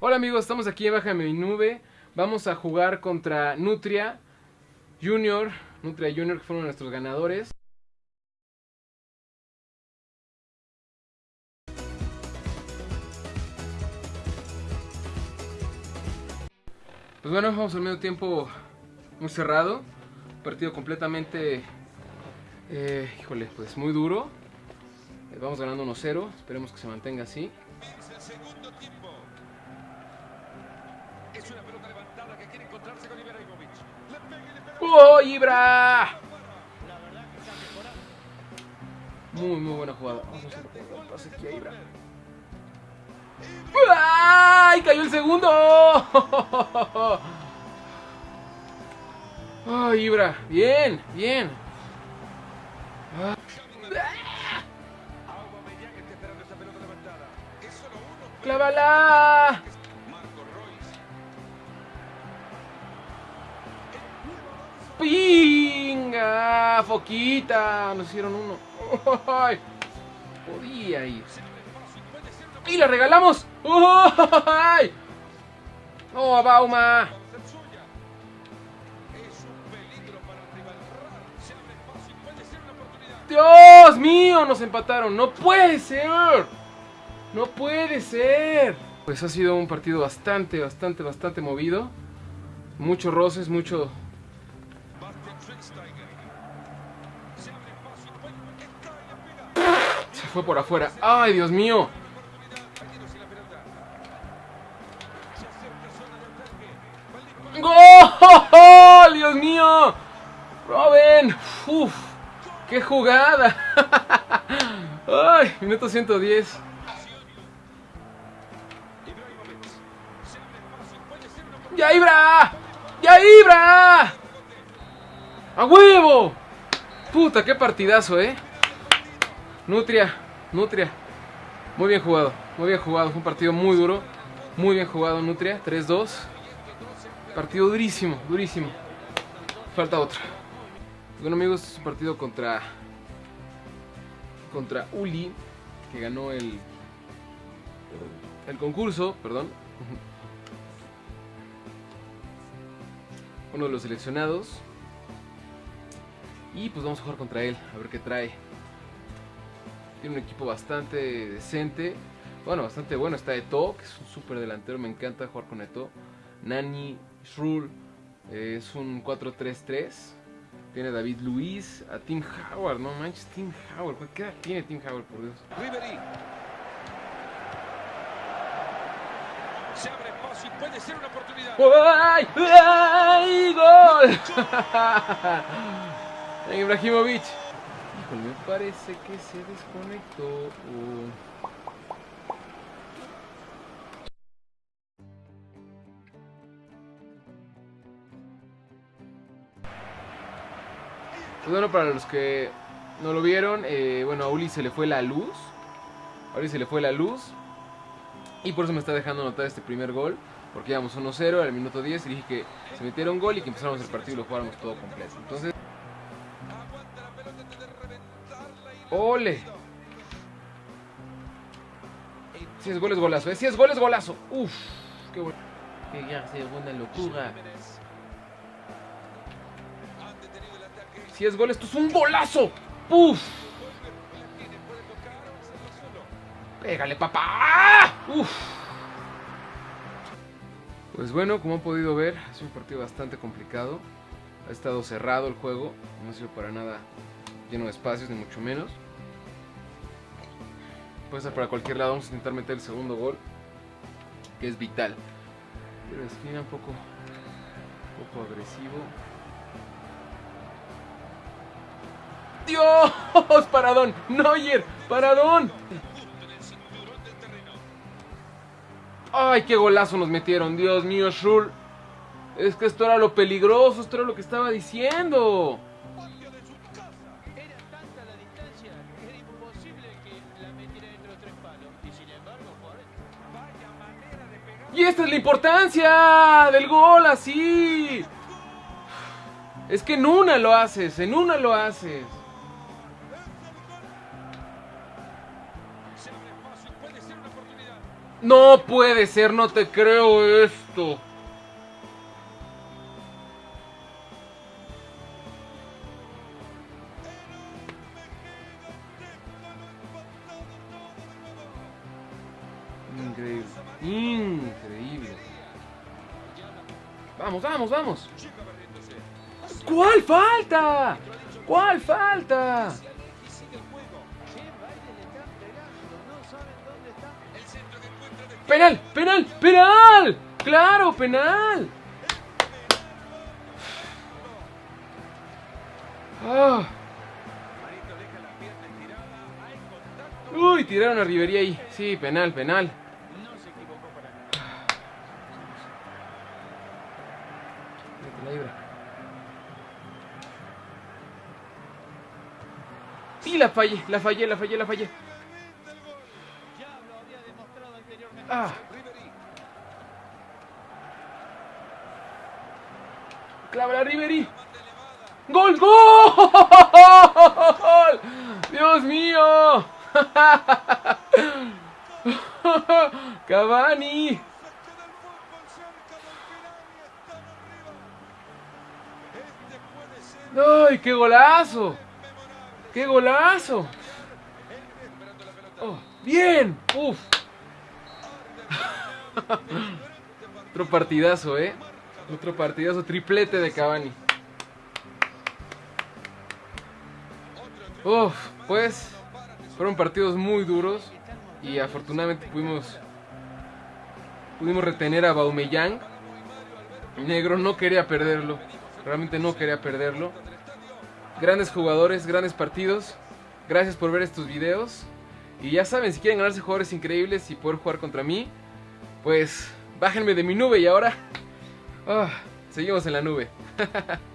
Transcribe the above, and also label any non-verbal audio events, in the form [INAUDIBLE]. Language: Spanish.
Hola amigos, estamos aquí en Baja Mi Nube. Vamos a jugar contra Nutria Junior. Nutria Junior que fueron nuestros ganadores. Pues bueno, vamos al medio tiempo muy cerrado. Partido completamente, eh, híjole, pues muy duro. Vamos ganando 1-0. Esperemos que se mantenga así. El segundo tiempo. Es una pelota levantada que quiere encontrarse con Ibrahimovic. Le pega y le pega. ¡Oh, Ibra! Muy, muy buena jugada. Vamos a hacer el pase aquí a Ibra. ¡Ay! ¡Cayó el segundo! ¡Ay, [LAUGHS] Ibra! Bien, bien. ¡Clávala! ¡Pinga! ¡Foquita! Nos hicieron uno. [LAUGHS] ¡Ay! Podía ir. ¡Y la regalamos! [LAUGHS] ¡Ay! ¡No, Bauma! Una oportunidad. ¡Dios mío! Nos empataron. ¡No puede ser! ¡No puede ser! Pues ha sido un partido bastante, bastante, bastante movido. Muchos roces, mucho... Se fue por afuera. ¡Ay, Dios mío! ¡Gol! ¡Dios mío! ¡Robin! ¡Uf! ¡Qué jugada! [LAUGHS] ¡Ay! Minuto 110. ¡Ya Ibra! ¡Ya Ibra! ¡A huevo! Puta, qué partidazo, ¿eh? Nutria, Nutria. Muy bien jugado, muy bien jugado. Fue un partido muy duro. Muy bien jugado, Nutria. 3-2. Partido durísimo, durísimo. Falta otro. Bueno, amigos, este es un partido contra. Contra Uli, que ganó el. El concurso, perdón. Uno de los seleccionados. Y pues vamos a jugar contra él, a ver qué trae. Tiene un equipo bastante decente. Bueno, bastante bueno. Está Eto, que es un súper delantero. Me encanta jugar con Eto. Nani, Shrul, eh, es un 4-3-3. Tiene David Luis, a Tim Howard. No manches, Tim Howard. ¿Qué edad tiene Tim Howard, por Dios? Ribery. Y puede ser una oportunidad. ¡Ay! ¡Ay! ¡Gol! [LAUGHS] En Ibrahimovic. Híjole, me parece que se desconectó. Pues bueno, para los que no lo vieron, eh, bueno, a Uli se le fue la luz. A Uli se le fue la luz. Y por eso me está dejando anotar este primer gol. Porque íbamos 1-0 al minuto 10 y dije que se metiera un gol y que empezáramos el partido y lo jugáramos todo completo. Entonces, ¡ole! Si es gol es golazo, ¿eh? Si es gol es golazo. Uf, qué bueno. Que se una locura. Si es gol, esto es un golazo. Uf, La tiene, puede tocar o hacerlo solo. pégale, papá. Uf. Pues bueno, como han podido ver, es un partido bastante complicado. Ha estado cerrado el juego, no ha sido para nada lleno de espacios, ni mucho menos. Puede ser para cualquier lado, vamos a intentar meter el segundo gol, que es vital. Pero la esquina un poco, un poco agresivo. ¡Dios! [LAUGHS] ¡Paradón! ¡Neuer! ¡Paradón! ¡Ay, qué golazo nos metieron! Dios mío, Shul. Es que esto era lo peligroso, esto era lo que estaba diciendo. Y esta es la importancia del gol así. Es que en una lo haces, en una lo haces. No puede ser, no te creo esto. Increíble, increíble. Vamos, vamos, vamos. ¿Cuál falta? ¿Cuál falta? Penal, penal, penal. Claro, penal. Ah. Uy, tiraron a Rivería ahí. Sí, penal, penal. Y la fallé, la fallé, la fallé, la fallé. Ya lo había demostrado anteriormente. Ah, Ribery. Clava la Riverí. ¡Gol, gol! ¡Dios mío! [LAUGHS] Cavani. ¡Ay, qué golazo! ¡Qué golazo! Oh, ¡Bien! ¡Uf! [LAUGHS] Otro partidazo, ¿eh? Otro partidazo, triplete de Cavani. Uf, pues fueron partidos muy duros y afortunadamente pudimos pudimos retener a Baumellán. Negro no quería perderlo, realmente no quería perderlo. Grandes jugadores, grandes partidos. Gracias por ver estos videos. Y ya saben, si quieren ganarse jugadores increíbles y poder jugar contra mí, pues bájenme de mi nube y ahora ah, seguimos en la nube. [LAUGHS]